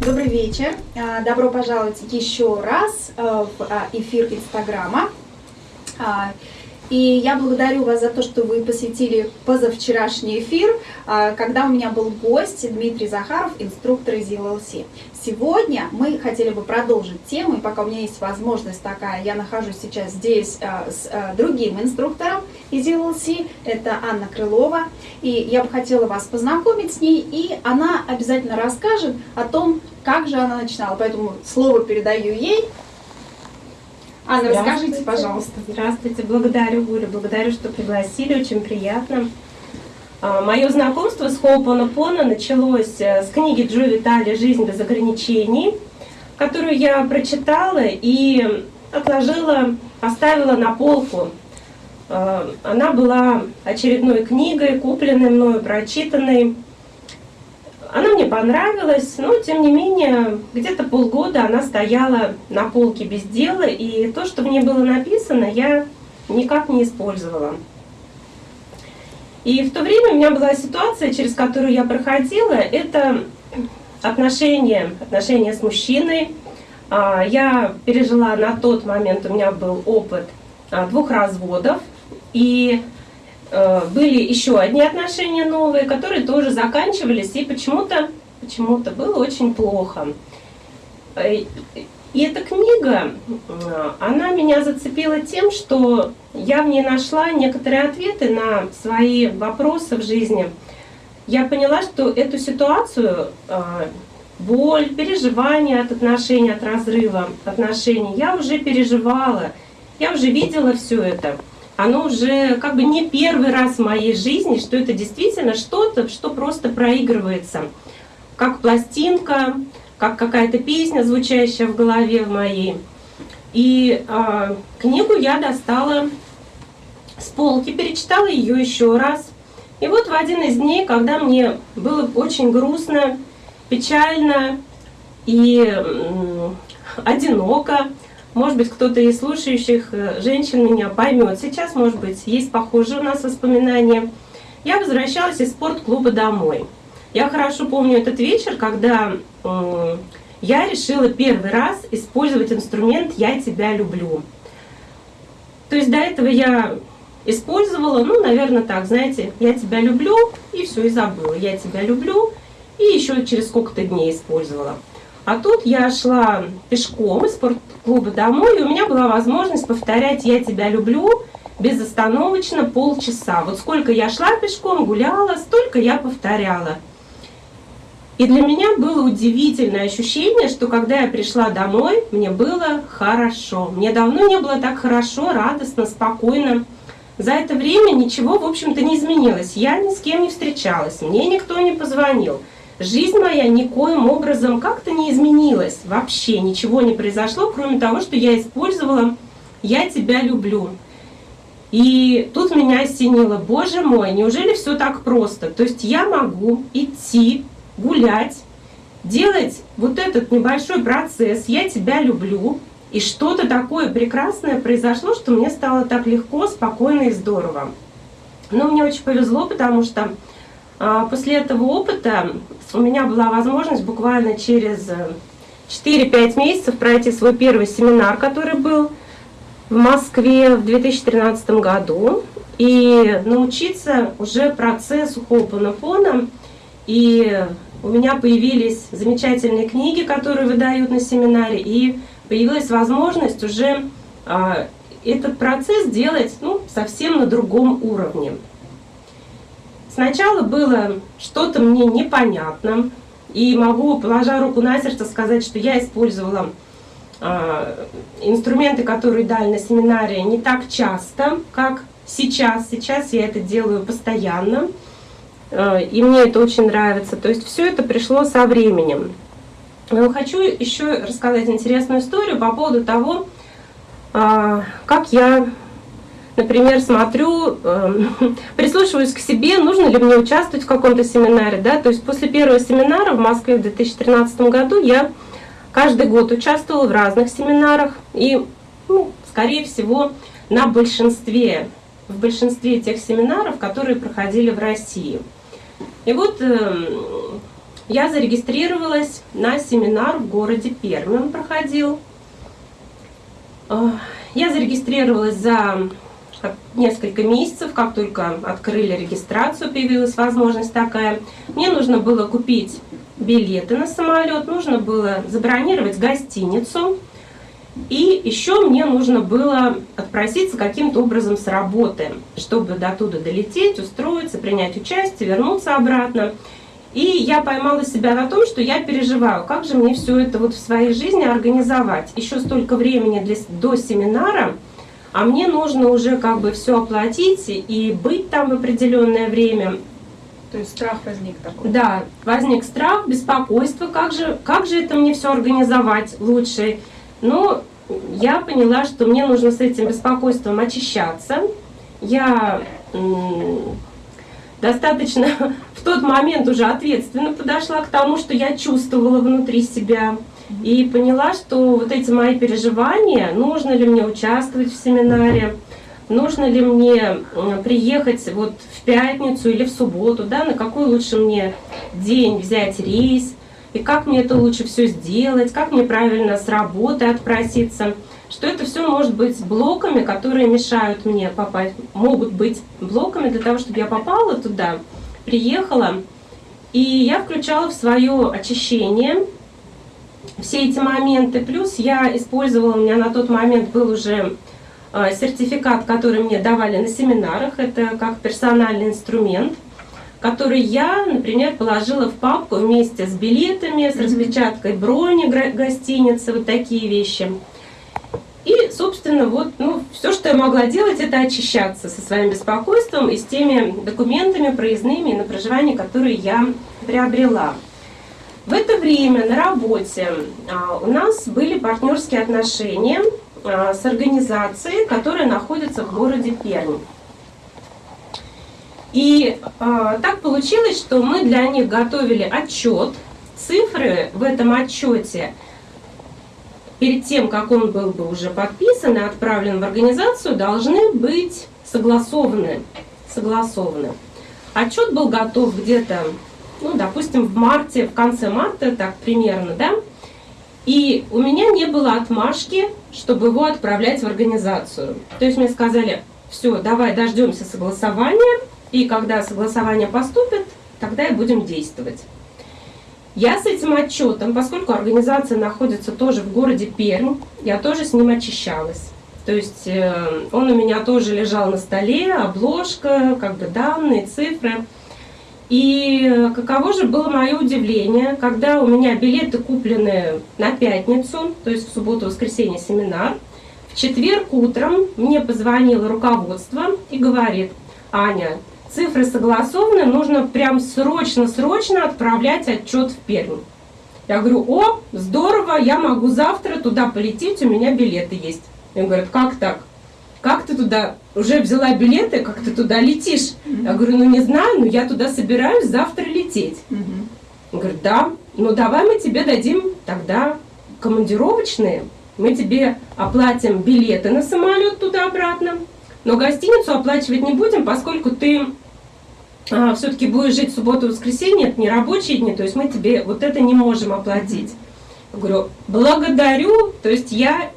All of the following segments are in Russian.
Добрый вечер. А, добро пожаловать еще раз а, в а, эфир Инстаграма. И я благодарю вас за то, что вы посетили позавчерашний эфир, а, когда у меня был гость Дмитрий Захаров, инструктор из ELLC. Сегодня мы хотели бы продолжить тему, и пока у меня есть возможность такая, я нахожусь сейчас здесь а, с а, другим инструктором из ELLC, это Анна Крылова, и я бы хотела вас познакомить с ней, и она обязательно расскажет о том, как же она начинала, поэтому слово передаю ей. Анна, расскажите, пожалуйста. Здравствуйте, благодарю, Оля, благодарю, что пригласили, очень приятно. А, Мое знакомство с Хоупонопона началось э, с книги Джо Витали «Жизнь без ограничений», которую я прочитала и отложила, поставила на полку. А, она была очередной книгой, купленной мною, прочитанной. Она мне понравилась, но тем не менее где-то полгода она стояла на полке без дела, и то, что в ней было написано, я никак не использовала. И в то время у меня была ситуация, через которую я проходила, это отношения, отношения с мужчиной. А, я пережила на тот момент, у меня был опыт а, двух разводов, и были еще одни отношения новые, которые тоже заканчивались, и почему-то почему-то было очень плохо. Э, и эта книга, э, она меня зацепила тем, что я в ней нашла некоторые ответы на свои вопросы в жизни. Я поняла, что эту ситуацию, боль, переживания от отношений, от разрыва отношений, я уже переживала, я уже видела все это оно уже как бы не первый раз в моей жизни, что это действительно что-то, что просто проигрывается. Как пластинка, как какая-то песня, звучащая в голове в моей. И э, книгу я достала с полки, перечитала ее еще раз. И вот в один из дней, когда мне было очень грустно, печально и э, одиноко, может быть, кто-то из слушающих э, женщин меня поймет. Сейчас, может быть, есть похожие у нас воспоминания. Я возвращалась из спортклуба домой. Я хорошо помню этот вечер, когда я решила первый раз использовать инструмент «Я тебя люблю». То есть до этого я использовала, ну, наверное, так, знаете, «Я тебя люблю» и все, и забыла. «Я тебя люблю» и еще через сколько-то дней использовала. А тут я шла пешком из спортклуба домой, и у меня была возможность повторять «Я тебя люблю» безостановочно полчаса. Вот сколько я шла пешком, гуляла, столько я повторяла. И для меня было удивительное ощущение, что когда я пришла домой, мне было хорошо. Мне давно не было так хорошо, радостно, спокойно. За это время ничего, в общем-то, не изменилось. Я ни с кем не встречалась, мне никто не позвонил жизнь моя никоим образом как-то не изменилась. Вообще ничего не произошло, кроме того, что я использовала «я тебя люблю». И тут меня осенило, боже мой, неужели все так просто? То есть я могу идти, гулять, делать вот этот небольшой процесс «я тебя люблю», и что-то такое прекрасное произошло, что мне стало так легко, спокойно и здорово. Но мне очень повезло, потому что после этого опыта у меня была возможность буквально через 4-5 э, месяцев пройти свой первый семинар, который был в Москве в 2013 году, и научиться уже процессу Хоупанапона. И у меня появились замечательные книги, которые выдают на семинаре, и появилась возможность уже а, этот процесс делать ну, совсем на другом уровне. Сначала было что-то мне непонятно, и могу, положа руку на сердце, сказать, что я использовала э, инструменты, которые дали на семинаре, не так часто, как сейчас. Сейчас я это делаю постоянно, э, и мне это очень нравится. То есть все это пришло со временем. Но хочу еще рассказать интересную историю по поводу того, э, как я например, смотрю, э, прислушиваюсь к себе, нужно ли мне участвовать в каком-то семинаре. Да? То есть после первого семинара в Москве в 2013 году я каждый год участвовала в разных семинарах. И, ну, скорее всего, на большинстве, в большинстве тех семинаров, которые проходили в России. И вот э, я зарегистрировалась на семинар в городе Пермь, он проходил. Я зарегистрировалась за несколько месяцев, как только открыли регистрацию, появилась возможность такая. Мне нужно было купить билеты на самолет, нужно было забронировать гостиницу, и еще мне нужно было отпроситься каким-то образом с работы, чтобы до туда долететь, устроиться, принять участие, вернуться обратно. И я поймала себя на том, что я переживаю, как же мне все это вот в своей жизни организовать. Еще столько времени для, до семинара, а мне нужно уже как бы все оплатить и быть там в определенное время. То есть страх возник такой? Да, возник страх, беспокойство, как же, как же это мне все организовать лучше. Но я поняла, что мне нужно с этим беспокойством очищаться. Я достаточно в тот момент уже ответственно подошла к тому, что я чувствовала внутри себя. И поняла, что вот эти мои переживания, нужно ли мне участвовать в семинаре, нужно ли мне приехать вот в пятницу или в субботу, да, на какой лучше мне день взять рейс, и как мне это лучше все сделать, как мне правильно с работы отпроситься, что это все может быть блоками, которые мешают мне попасть, могут быть блоками для того, чтобы я попала туда, приехала, и я включала в свое очищение все эти моменты, плюс я использовала, у меня на тот момент был уже э, сертификат, который мне давали на семинарах, это как персональный инструмент – который я, например, положила в папку вместе с билетами, с распечаткой брони гостиницы, вот такие вещи. И, собственно, вот, ну, все, что я могла делать, это очищаться со своим беспокойством и с теми документами проездными на проживание, которые я приобрела. В это время на работе а, у нас были партнерские отношения а, с организацией, которая находится в городе Пермь. И э, так получилось, что мы для них готовили отчет. Цифры в этом отчете перед тем, как он был бы уже подписан и отправлен в организацию, должны быть согласованы. согласованы. Отчет был готов где-то, ну, допустим, в марте, в конце марта, так примерно, да? И у меня не было отмашки, чтобы его отправлять в организацию. То есть мне сказали, все, давай дождемся согласования, и когда согласование поступит, тогда и будем действовать. Я с этим отчетом, поскольку организация находится тоже в городе Пермь, я тоже с ним очищалась. То есть э, он у меня тоже лежал на столе, обложка, как бы данные, цифры. И каково же было мое удивление, когда у меня билеты куплены на пятницу, то есть в субботу-воскресенье семинар, в четверг утром мне позвонило руководство и говорит, Аня, цифры согласованы, нужно прям срочно-срочно отправлять отчет в Пермь. Я говорю, о, здорово, я могу завтра туда полететь, у меня билеты есть. И он говорит, как так? Как ты туда, уже взяла билеты, как ты туда летишь? Я говорю, ну не знаю, но я туда собираюсь завтра лететь. Он говорит, да, ну давай мы тебе дадим тогда командировочные, мы тебе оплатим билеты на самолет туда-обратно, но гостиницу оплачивать не будем, поскольку ты а, все-таки будешь жить в субботу и воскресенье, это не рабочие дни, то есть мы тебе вот это не можем оплатить. Я говорю, благодарю, то есть я,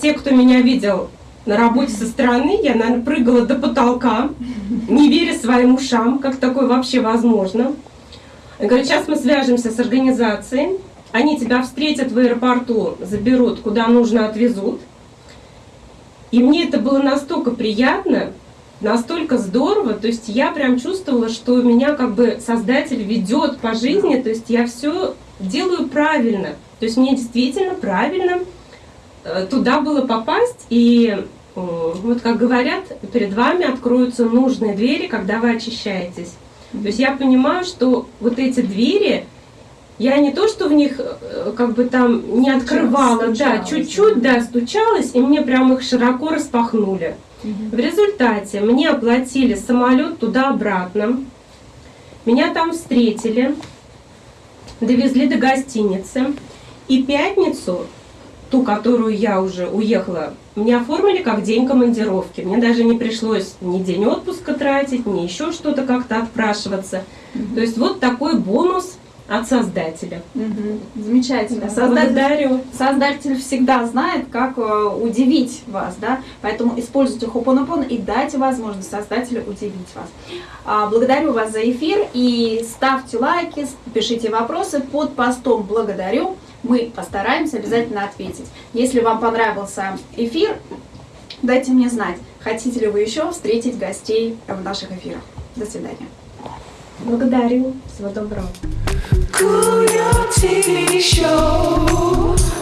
те, кто меня видел на работе со стороны, я, наверное, прыгала до потолка, не веря своим ушам, как такое вообще возможно. Я говорю, сейчас мы свяжемся с организацией, они тебя встретят в аэропорту, заберут, куда нужно, отвезут. И мне это было настолько приятно, настолько здорово, то есть я прям чувствовала, что меня как бы создатель ведет по жизни, то есть я все делаю правильно, то есть мне действительно правильно туда было попасть, и вот как говорят, перед вами откроются нужные двери, когда вы очищаетесь. То есть я понимаю, что вот эти двери, я не то, что в них э, как бы там не открывала, да, чуть-чуть, да, стучалась, и мне прям их широко распахнули. Угу. В результате мне оплатили самолет туда-обратно, меня там встретили, довезли до гостиницы, и пятницу ту, которую я уже уехала, мне оформили как день командировки. Мне даже не пришлось ни день отпуска тратить, ни еще что-то как-то отпрашиваться. То есть вот такой бонус от создателя. Мгм. Замечательно. Да, Создатель, Благодарю. создатель всегда знает, как э, удивить вас, да, поэтому используйте Хопонопон и дайте возможность создателю удивить вас. А, Благодарю вас за эфир и ставьте лайки, пишите вопросы под постом «Благодарю». Мы постараемся обязательно ответить. Если вам понравился эфир, дайте мне знать, хотите ли вы еще встретить гостей в наших эфирах. До свидания. Благодарю. Всего доброго. Kuya TV show.